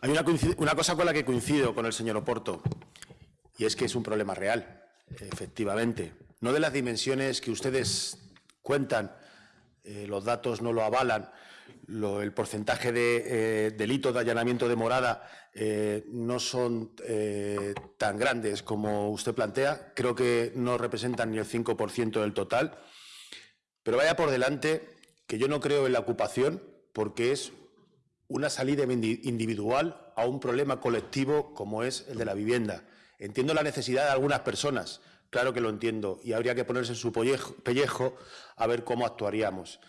Hay una, una cosa con la que coincido con el señor Oporto, y es que es un problema real, efectivamente. No de las dimensiones que ustedes cuentan, eh, los datos no lo avalan, el porcentaje de eh, delitos de allanamiento de morada eh, no son tan grandes como usted plantea. Creo que no representan ni el 5% del total. Pero vaya por delante que yo no creo en la ocupación porque es una salida indi- individual a un problema colectivo como es el de la vivienda. Entiendo la necesidad de algunas personas, claro que lo entiendo, y habría que ponerse en su pellejo a ver cómo actuaríamos.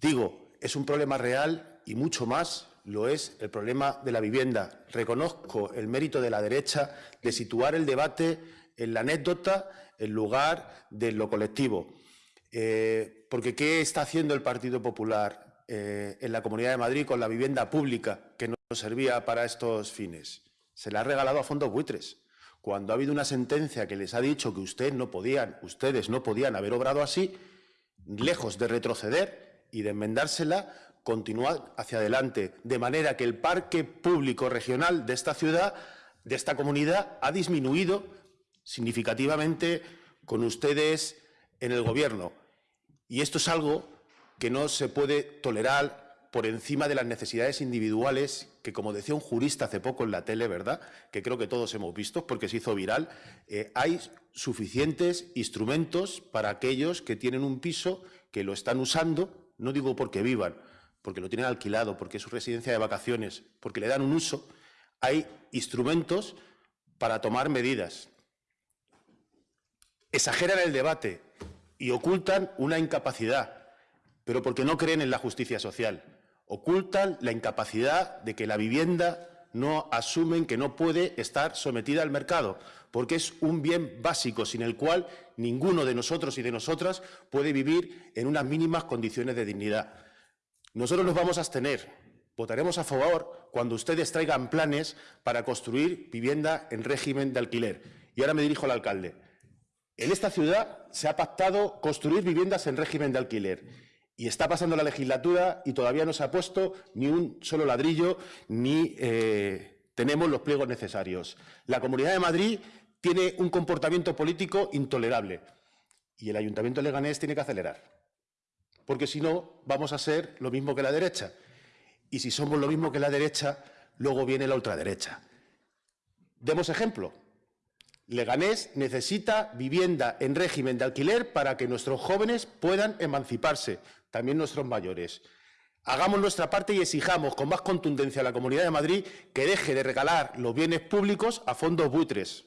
Digo, es un problema real y mucho más lo es el problema de la vivienda. Reconozco el mérito de la derecha de situar el debate en la anécdota en lugar de lo colectivo. Eh, porque ¿qué está haciendo el Partido Popular eh, en la Comunidad de Madrid con la vivienda pública que no servía para estos fines? Se la ha regalado a fondos buitres. Cuando ha habido una sentencia que les ha dicho que usted no ustedes no podían haber obrado así, lejos de retroceder y de enmendársela, continúa hacia adelante, de manera que el parque público regional de esta ciudad, de esta comunidad, ha disminuido significativamente con ustedes en el Gobierno. Y esto es algo que no se puede tolerar por encima de las necesidades individuales que, como decía un jurista hace poco en la tele, ¿verdad?, que creo que todos hemos visto porque se hizo viral, eh, hay suficientes instrumentos para aquellos que tienen un piso, que lo están usando, no digo porque vivan, porque lo tienen alquilado, porque es su residencia de vacaciones, porque le dan un uso, hay instrumentos para tomar medidas. Exageran el debate y ocultan una incapacidad, pero porque no creen en la justicia social. Ocultan la incapacidad de que la vivienda no asumen que no puede estar sometida al mercado, porque es un bien básico sin el cual ninguno de nosotros y de nosotras puede vivir en unas mínimas condiciones de dignidad. Nosotros nos vamos a abstener. Votaremos a favor cuando ustedes traigan planes para construir vivienda en régimen de alquiler. Y ahora me dirijo al alcalde. En esta ciudad se ha pactado construir viviendas en régimen de alquiler. Y está pasando la legislatura y todavía no se ha puesto ni un solo ladrillo ni eh, tenemos los pliegos necesarios. La Comunidad de Madrid tiene un comportamiento político intolerable y el Ayuntamiento de Leganés tiene que acelerar. Porque si no, vamos a ser lo mismo que la derecha. Y si somos lo mismo que la derecha, luego viene la ultraderecha. Demos ejemplo. Leganés necesita vivienda en régimen de alquiler para que nuestros jóvenes puedan emanciparse, también nuestros mayores. Hagamos nuestra parte y exijamos con más contundencia a la Comunidad de Madrid que deje de regalar los bienes públicos a fondos buitres.